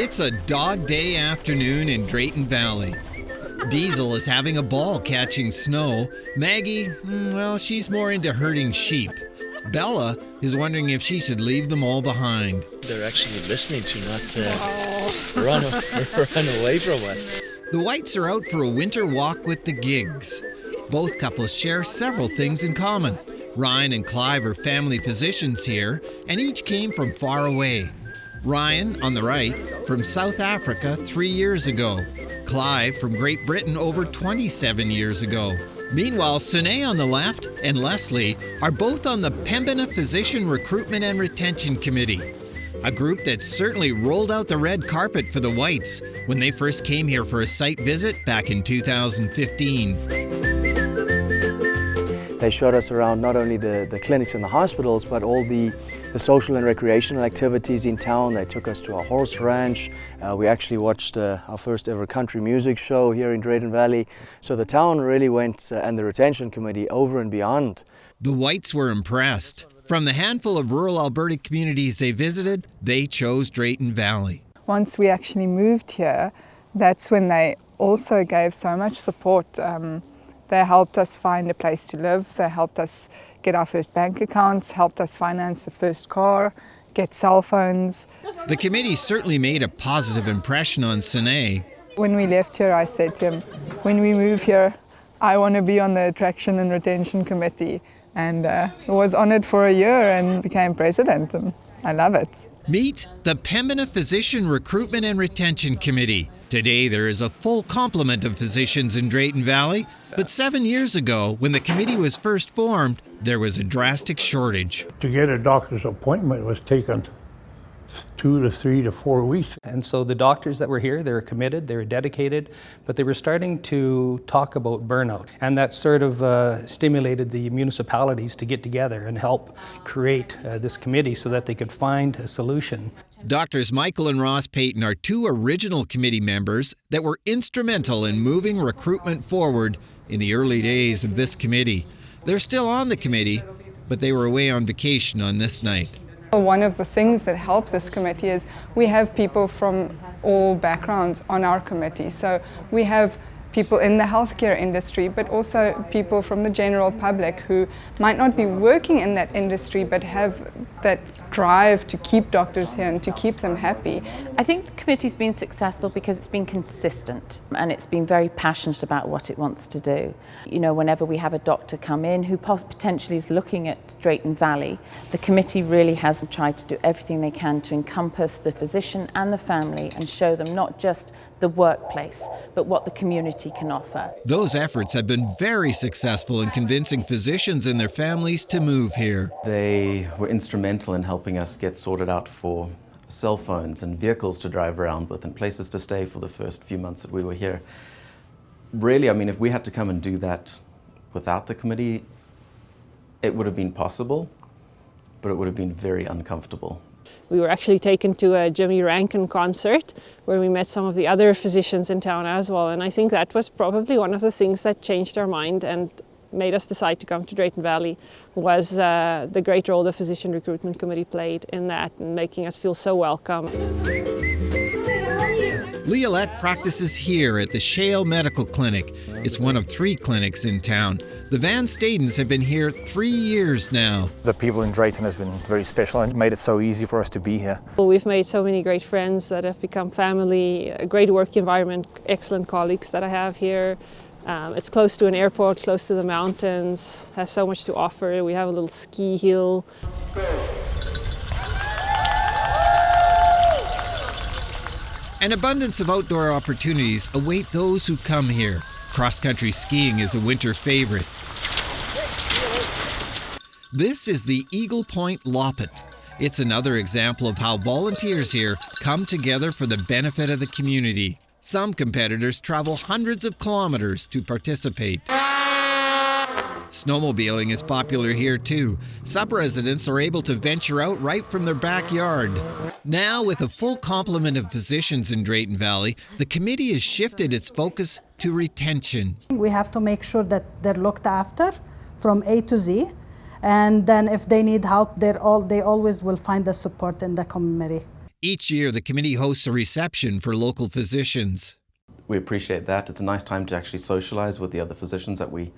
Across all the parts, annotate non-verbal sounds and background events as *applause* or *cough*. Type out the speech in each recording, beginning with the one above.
It's a dog day afternoon in Drayton Valley. Diesel is having a ball catching snow. Maggie, hmm, well, she's more into herding sheep. Bella is wondering if she should leave them all behind. They're actually listening to not uh, run, *laughs* run away from us. The Whites are out for a winter walk with the Gigs. Both couples share several things in common. Ryan and Clive are family physicians here, and each came from far away. Ryan, on the right, from South Africa three years ago. Clive from Great Britain over 27 years ago. Meanwhile, Sune on the left and Leslie are both on the Pembina Physician Recruitment and Retention Committee, a group that certainly rolled out the red carpet for the Whites when they first came here for a site visit back in 2015. They showed us around not only the, the clinics and the hospitals, but all the, the social and recreational activities in town. They took us to a horse ranch. Uh, we actually watched uh, our first ever country music show here in Drayton Valley. So the town really went, uh, and the retention committee, over and beyond. The Whites were impressed. From the handful of rural Alberta communities they visited, they chose Drayton Valley. Once we actually moved here, that's when they also gave so much support. Um, they helped us find a place to live. They helped us get our first bank accounts, helped us finance the first car, get cell phones. The committee certainly made a positive impression on Sune. When we left here, I said to him, when we move here, I want to be on the attraction and retention committee. And uh, was on it for a year and became president, and I love it. Meet the Pembina Physician Recruitment and Retention Committee. Today, there is a full complement of physicians in Drayton Valley, but seven years ago, when the committee was first formed, there was a drastic shortage. To get a doctor's appointment was taken two to three to four weeks. And so the doctors that were here, they were committed, they were dedicated, but they were starting to talk about burnout. And that sort of uh, stimulated the municipalities to get together and help create uh, this committee so that they could find a solution. Doctors Michael and Ross Payton are two original committee members that were instrumental in moving recruitment forward in the early days of this committee. They're still on the committee, but they were away on vacation on this night. One of the things that help this committee is we have people from all backgrounds on our committee. So we have people in the healthcare industry, but also people from the general public who might not be working in that industry but have that drive to keep doctors here and to keep them happy. I think the committee's been successful because it's been consistent and it's been very passionate about what it wants to do. You know, whenever we have a doctor come in who potentially is looking at Drayton Valley, the committee really has tried to do everything they can to encompass the physician and the family and show them not just the workplace, but what the community can offer. Those efforts have been very successful in convincing physicians and their families to move here. They were instrumental in helping us get sorted out for cell phones and vehicles to drive around with and places to stay for the first few months that we were here. Really, I mean, if we had to come and do that without the committee, it would have been possible, but it would have been very uncomfortable. We were actually taken to a Jimmy Rankin concert where we met some of the other physicians in town as well. And I think that was probably one of the things that changed our mind and made us decide to come to Drayton Valley was uh, the great role the Physician Recruitment Committee played in that and making us feel so welcome. Leolette practices here at the Shale Medical Clinic. It's one of three clinics in town. The Van Stadens have been here three years now. The people in Drayton has been very special and made it so easy for us to be here. Well, we've made so many great friends that have become family, a great work environment, excellent colleagues that I have here. Um, it's close to an airport, close to the mountains, has so much to offer. We have a little ski hill. An abundance of outdoor opportunities await those who come here. Cross country skiing is a winter favorite. This is the Eagle Point Loppet. It's another example of how volunteers here come together for the benefit of the community. Some competitors travel hundreds of kilometers to participate. Snowmobiling is popular here too. Some residents are able to venture out right from their backyard. Now, with a full complement of physicians in Drayton Valley, the committee has shifted its focus to retention. We have to make sure that they're looked after from A to Z. And then if they need help, they're all, they always will find the support in the committee. Each year, the committee hosts a reception for local physicians. We appreciate that. It's a nice time to actually socialize with the other physicians that we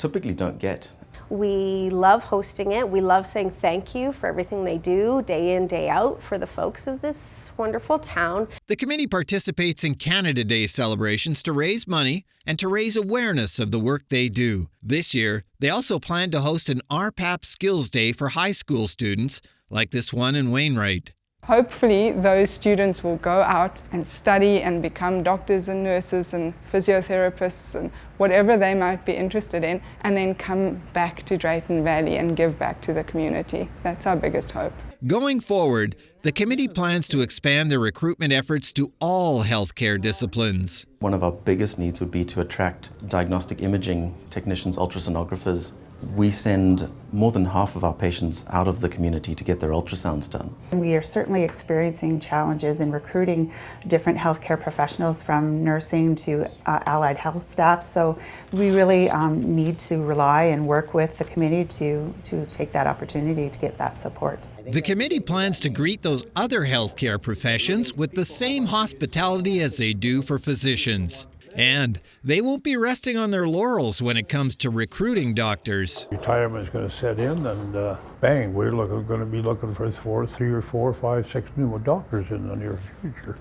typically don't get. We love hosting it. We love saying thank you for everything they do day in, day out for the folks of this wonderful town. The committee participates in Canada Day celebrations to raise money and to raise awareness of the work they do. This year, they also plan to host an RPAP Skills Day for high school students, like this one in Wainwright. Hopefully those students will go out and study and become doctors and nurses and physiotherapists and whatever they might be interested in and then come back to Drayton Valley and give back to the community. That's our biggest hope. Going forward, the committee plans to expand their recruitment efforts to all healthcare disciplines. One of our biggest needs would be to attract diagnostic imaging technicians, ultrasonographers. We send more than half of our patients out of the community to get their ultrasounds done. We are certainly experiencing challenges in recruiting different healthcare professionals from nursing to uh, allied health staff. So we really um, need to rely and work with the committee to, to take that opportunity to get that support. The committee plans to greet those other healthcare professions with the same hospitality as they do for physicians. And they won't be resting on their laurels when it comes to recruiting doctors. Retirement is going to set in, and uh, bang, we're looking, going to be looking for four, three or four, five, six new doctors in the near future.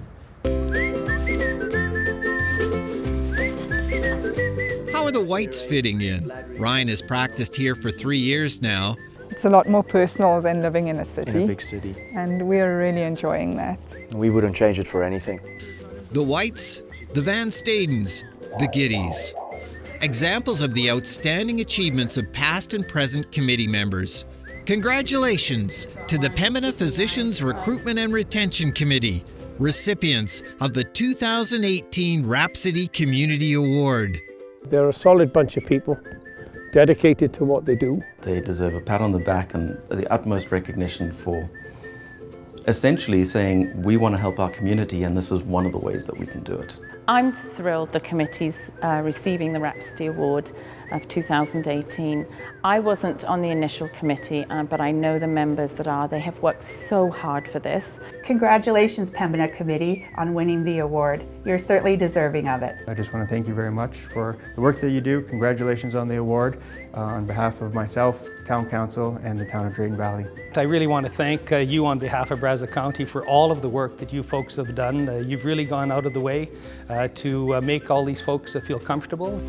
How are the whites fitting in? Ryan has practiced here for three years now. It's a lot more personal than living in a city. In a big city. And we're really enjoying that. We wouldn't change it for anything. The whites the Van Stadens, the Giddies. Examples of the outstanding achievements of past and present committee members. Congratulations to the Pembina Physicians Recruitment and Retention Committee, recipients of the 2018 Rhapsody Community Award. They're a solid bunch of people, dedicated to what they do. They deserve a pat on the back and the utmost recognition for essentially saying we want to help our community and this is one of the ways that we can do it. I'm thrilled the committee's uh, receiving the Rhapsody Award of 2018. I wasn't on the initial committee, uh, but I know the members that are. They have worked so hard for this. Congratulations, Pembina Committee, on winning the award. You're certainly deserving of it. I just want to thank you very much for the work that you do. Congratulations on the award uh, on behalf of myself, Town Council, and the Town of Drayton Valley. I really want to thank uh, you on behalf of Brazeau County for all of the work that you folks have done. Uh, you've really gone out of the way uh, to uh, make all these folks uh, feel comfortable.